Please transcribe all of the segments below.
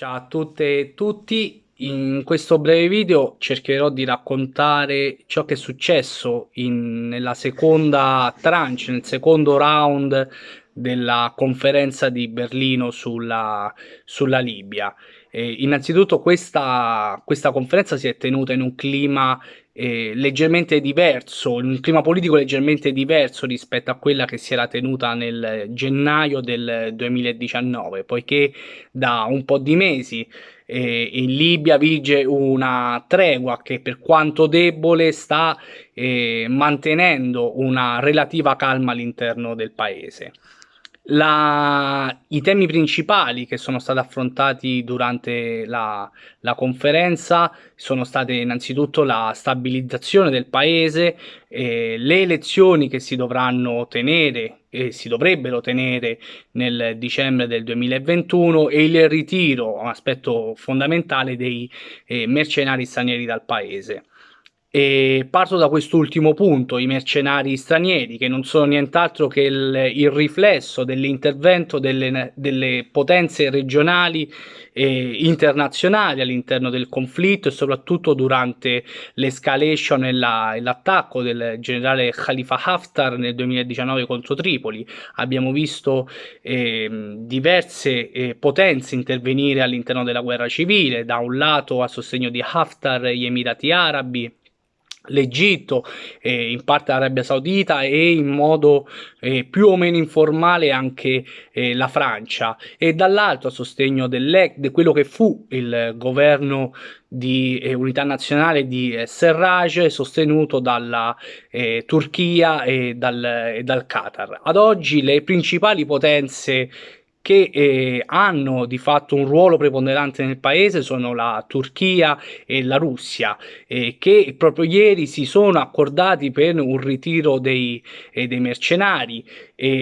Ciao a tutte e tutti, in questo breve video cercherò di raccontare ciò che è successo in, nella seconda tranche, nel secondo round della conferenza di Berlino sulla, sulla Libia. Eh, innanzitutto questa, questa conferenza si è tenuta in un clima eh, leggermente diverso, un clima politico leggermente diverso rispetto a quella che si era tenuta nel gennaio del 2019, poiché da un po' di mesi eh, in Libia vige una tregua che per quanto debole sta eh, mantenendo una relativa calma all'interno del paese. La, I temi principali che sono stati affrontati durante la, la, conferenza sono state innanzitutto la stabilizzazione del paese, eh, le elezioni che si dovranno tenere e si dovrebbero tenere nel dicembre del 2021 e il ritiro, un aspetto fondamentale, dei eh, mercenari stranieri dal paese. E parto da quest'ultimo punto, i mercenari stranieri, che non sono nient'altro che il, il riflesso dell'intervento delle, delle, potenze regionali e internazionali all'interno del conflitto e soprattutto durante l'escalation e l'attacco del generale Khalifa Haftar nel 2019 contro Tripoli. Abbiamo visto eh, diverse eh, potenze intervenire all'interno della guerra civile, da un lato a sostegno di Haftar gli Emirati Arabi, l'Egitto, eh, in parte l'Arabia Saudita e in modo eh, più o meno informale anche eh, la Francia e dall'altro a sostegno di quello che fu il governo di eh, unità nazionale di eh, Serraj sostenuto dalla eh, Turchia e dal, e dal Qatar. Ad oggi le principali potenze che eh, hanno di fatto un ruolo preponderante nel paese sono la Turchia e la Russia eh, che proprio ieri si sono accordati per un ritiro dei, eh, dei mercenari.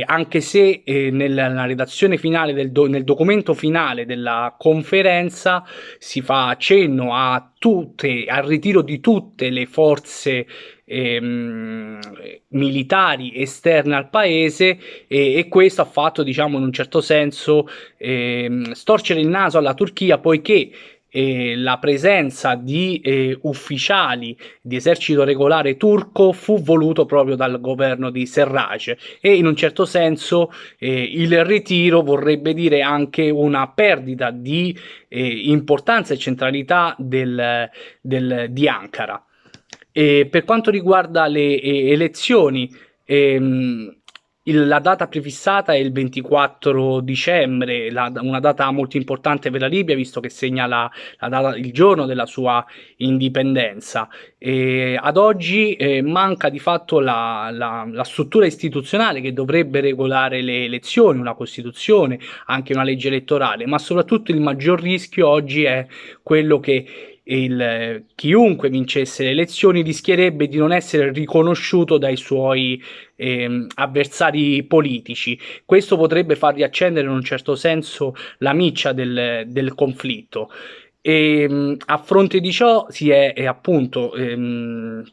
Anche se eh, nella redazione finale del do, nel documento finale della conferenza si fa cenno a tutte, al ritiro di tutte le forze ehm, militari esterne al paese e, e, questo ha fatto diciamo in un certo senso ehm, storcere il naso alla Turchia poiché eh, la presenza di eh, ufficiali di esercito regolare turco fu voluto proprio dal governo di Serraj e in un certo senso eh, il ritiro vorrebbe dire anche una perdita di eh, importanza e centralità del, del, di Ankara. E per quanto riguarda le elezioni, ehm, la data prefissata è il 24 dicembre, la, una data molto importante per la Libia visto che segna la, la data, il giorno della sua indipendenza. E ad oggi eh, manca di fatto la, la, struttura istituzionale che dovrebbe regolare le elezioni, una Costituzione, anche una legge elettorale, ma soprattutto il maggior rischio oggi è quello che il, chiunque vincesse le elezioni rischierebbe di non essere riconosciuto dai suoi eh, avversari politici. Questo potrebbe far riaccendere in un certo senso la miccia del, del conflitto. E, ehm, a fronte di ciò si è, è appunto ehm,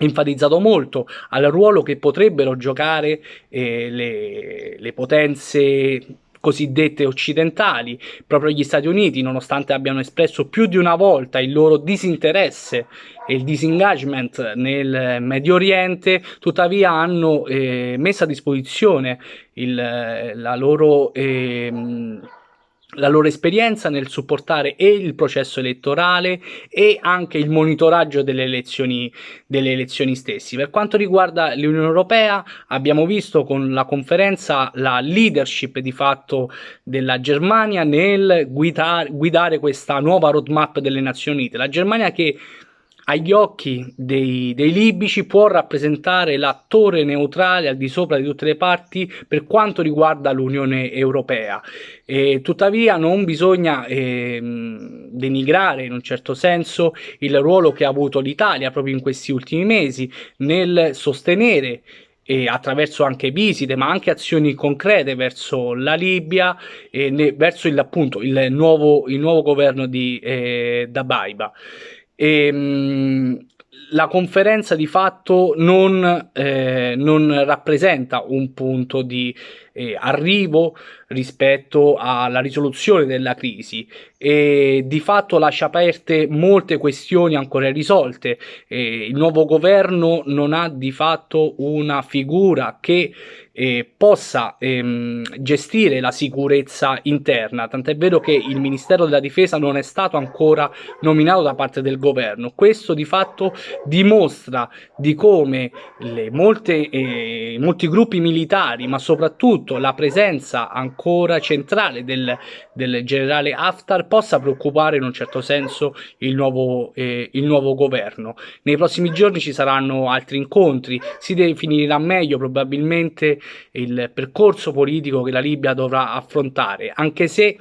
enfatizzato molto al ruolo che potrebbero giocare eh, le, le potenze cosiddette occidentali, proprio gli Stati Uniti, nonostante abbiano espresso più di una volta il loro disinteresse e il disengagement nel Medio Oriente, tuttavia hanno eh, messo a disposizione il, la loro... Eh, la loro esperienza nel supportare e il processo elettorale e anche il monitoraggio delle elezioni, delle elezioni stesse. Per quanto riguarda l'Unione Europea abbiamo visto con la conferenza la leadership di fatto della Germania nel guidare, guidare questa nuova roadmap delle Nazioni Unite. La Germania che agli occhi dei, dei, libici può rappresentare l'attore neutrale al di sopra di tutte le parti per quanto riguarda l'Unione Europea. E, tuttavia non bisogna eh, denigrare in un certo senso il ruolo che ha avuto l'Italia proprio in questi ultimi mesi nel sostenere attraverso anche visite ma anche azioni concrete verso la Libia e ne, verso il, appunto, il, nuovo, il nuovo governo di eh, Dabaiba. E, ehm, la conferenza di fatto non, eh, non rappresenta un punto di, eh, arrivo rispetto alla risoluzione della crisi e di fatto lascia aperte molte questioni ancora irrisolte. Eh, il nuovo governo non ha di fatto una figura che eh, possa ehm, gestire la sicurezza interna, tant'è vero che il Ministero della Difesa non è stato ancora nominato da parte del governo. Questo di fatto dimostra di come le molte, eh, molti gruppi militari, ma soprattutto la presenza ancora centrale del, del generale Haftar possa preoccupare in un certo senso il nuovo, eh, il nuovo governo. Nei prossimi giorni ci saranno altri incontri, si definirà meglio probabilmente il percorso politico che la Libia dovrà affrontare, anche se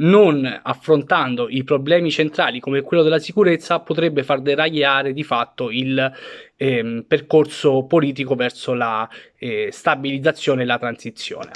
non affrontando i problemi centrali come quello della sicurezza potrebbe far deragliare di fatto il ehm, percorso politico verso la eh, stabilizzazione e la transizione.